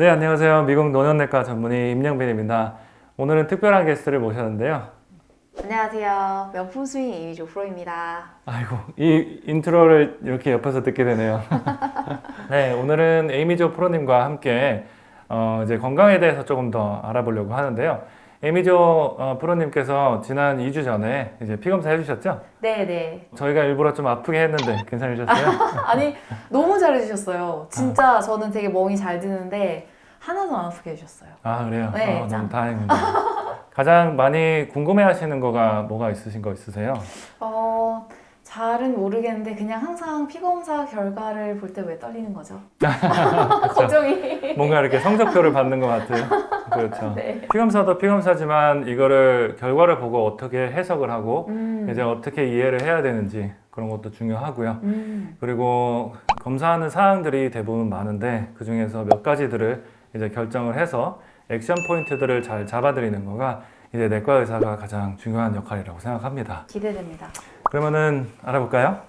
네 안녕하세요. 미국 노년내과 전문의 임영빈입니다. 오늘은 특별한 게스트를 모셨는데요. 안녕하세요. 명품 스윙 에이미조 프로입니다. 아이고 이 인트로를 이렇게 옆에서 듣게 되네요. 네 오늘은 에이미조 프로님과 함께 어, 이제 건강에 대해서 조금 더 알아보려고 하는데요 에이미조 어, 프로님께서 지난 2주 전에 이제 피검사 해주셨죠? 네네. 저희가 일부러 좀 아프게 했는데 괜찮으셨어요? 아니 너무 잘해주셨어요. 진짜 저는 되게 멍이 잘 드는데 하나도 안 아프게 해주셨어요. 아 그래요? 네, 어, 짱. 너무 다행입니다 가장 많이 궁금해하시는 거가 뭐가 있으신 거 있으세요? 어 잘은 모르겠는데 그냥 항상 피검사 결과를 볼 때 왜 떨리는 거죠? 걱정이. 뭔가 이렇게 성적표를 받는 것 같아요. 그렇죠. 네. 피검사도 피검사지만 이거를 결과를 보고 어떻게 해석을 하고 음. 이제 어떻게 이해를 해야 되는지 그런 것도 중요하고요. 음. 그리고 검사하는 사항들이 대부분 많은데 그 중에서 몇 가지들을 이제 결정을 해서 액션 포인트들을 잘 잡아드리는 거가 이제 내과 의사가 가장 중요한 역할이라고 생각합니다. 기대됩니다. 그러면은 알아볼까요?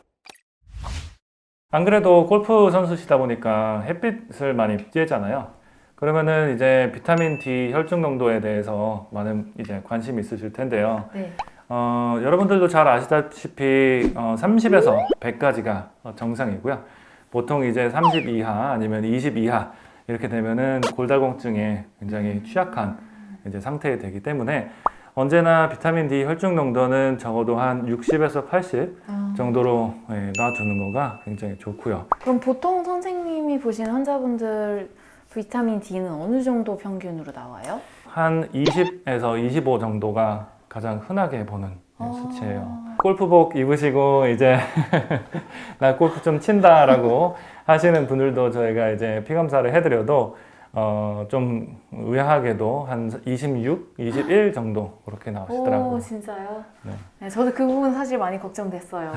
안 그래도 골프 선수시다 보니까 햇빛을 많이 쬐잖아요. 그러면은 이제 비타민 D 혈중 농도에 대해서 많은 이제 관심이 있으실 텐데요. 네. 어, 여러분들도 잘 아시다시피 어, 30에서 100까지가 정상이고요. 보통 이제 30 이하 아니면 20 이하 이렇게 되면은 골다공증에 굉장히 취약한 이제 상태에 되기 때문에 언제나 비타민 D 혈중 농도는 적어도 한 60에서 80 아, 정도로 예, 놔두는 거가 굉장히 좋고요. 그럼 보통 선생님이 보신 환자분들 비타민 D는 어느 정도 평균으로 나와요? 한 20에서 25 정도가 가장 흔하게 보는 예, 아. 수치예요. 골프복 입으시고 이제 나 골프 좀 친다라고 하시는 분들도 저희가 이제 피검사를 해드려도 어, 좀 의아하게도 한 26, 21 정도 그렇게 나오시더라고요. 오 진짜요? 네. 네. 저도 그 부분 사실 많이 걱정됐어요.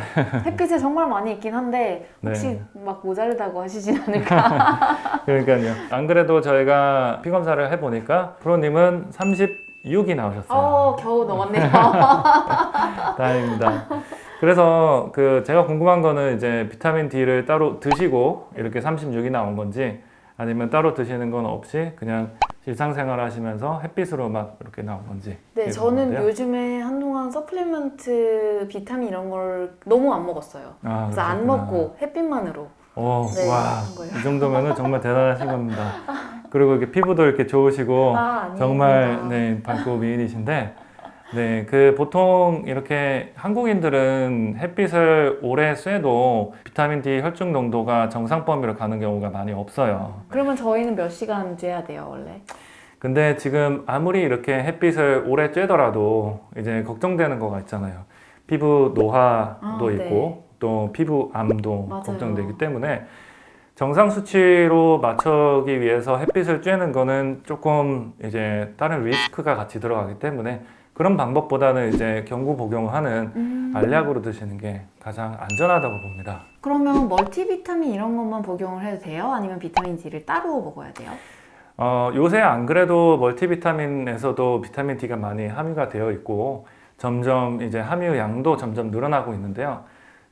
햇빛에 정말 많이 있긴 한데 혹시 네. 막 모자르다고 하시진 않을까? 그러니까요. 안 그래도 저희가 피 검사를 해보니까 프로님은 36이 나오셨어요. 어 겨우 넘었네요. 다행입니다. 그래서 그 제가 궁금한 거는 이제 비타민 D를 따로 드시고 이렇게 36이 나온 건지 아니면 따로 드시는 건 없이 그냥 일상생활 하시면서 햇빛으로 막 이렇게 나온 건지. 네, 저는 건데요. 요즘에 한동안 supplement 비타민 이런 걸 너무 안 먹었어요. 아, 그래서 안 그러셨구나. 먹고 햇빛만으로. 오, 네, 와. 이 정도면은 정말 대단하신 겁니다. 그리고 이렇게 피부도 이렇게 좋으시고 아. 정말 네 밝고 미인이신데 네 그 보통 이렇게 한국인들은 햇빛을 오래 쐬도 비타민 D 혈중 농도가 정상 범위로 가는 경우가 많이 없어요. 그러면 저희는 몇 시간 쬐야 돼요, 원래? 근데 지금 아무리 이렇게 햇빛을 오래 쬐더라도 이제 걱정되는 거가 있잖아요. 피부 노화도 아, 네. 있고 또 피부 암도 맞아요. 걱정되기 때문에 정상 수치로 맞추기 위해서 햇빛을 쬐는 거는 조금 이제 다른 리스크가 같이 들어가기 때문에 그런 방법보다는 이제 경구 복용하는 음. 알약으로 드시는 게 가장 안전하다고 봅니다. 그러면 멀티비타민 이런 것만 복용을 해도 돼요? 아니면 비타민 D를 따로 먹어야 돼요? 어, 요새 안 그래도 멀티비타민에서도 비타민 D가 많이 함유가 되어 있고 점점 이제 함유 양도 점점 늘어나고 있는데요.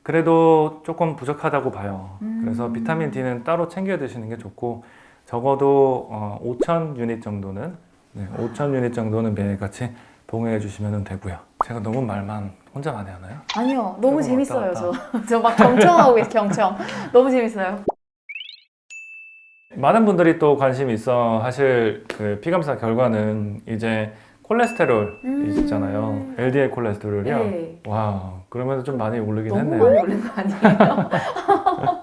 그래도 조금 부족하다고 봐요. 음. 그래서 비타민 D는 따로 챙겨 드시는 게 좋고 적어도 어, 5천 유닛 정도는 네, 5천 유닛 정도는 매일같이 복용해 주시면 되고요. 제가 너무 말만 혼자 많이 하나요? 아니요, 너무 재밌어요. 저 저 막 경청하고 있어, 경청. 너무 재밌어요. 많은 분들이 또 관심이 있어 하실 그 피감사 결과는 이제 콜레스테롤 음. 있잖아요. LDL 콜레스테롤이요. 네. 와, 그러면서 좀 많이 오르긴 너무 했네요. 많이 오른 거 아니에요?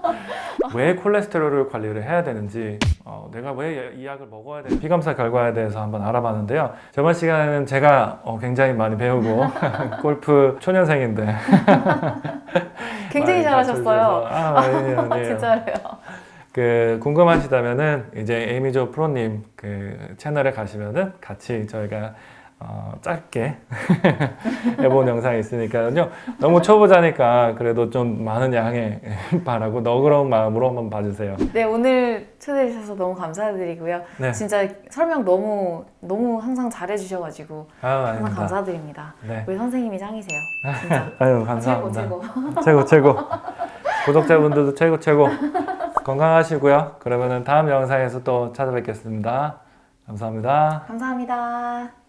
왜 콜레스테롤을 관리를 해야 되는지, 어, 내가 왜 이 약을 먹어야 되는지 피감사 결과에 대해서 한번 알아봤는데요. 저번 시간에는 제가 어, 굉장히 많이 배우고 골프 초년생인데 굉장히 잘하셨어요. 아, 아니에요, 아니에요. 진짜요. 그 궁금하시다면은 이제 에이미조 프로님 그 채널에 가시면은 같이 저희가 어, 짧게 해본 영상이 있으니까요. 너무 초보자니까 그래도 좀 많은 양해 바라고 너그러운 마음으로 한번 봐주세요. 네, 오늘 초대해 주셔서 너무 감사드리고요. 네, 진짜 설명 너무 너무 항상 잘해 주셔가지고 아유 항상. 감사드립니다. 네, 우리 선생님이 짱이세요. 진짜 아유 최고 감사합니다. 최고. 최고 최고. 구독자분들도 최고 최고. 건강하시고요. 그러면은 다음 영상에서 또 찾아뵙겠습니다. 감사합니다. 감사합니다.